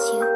you.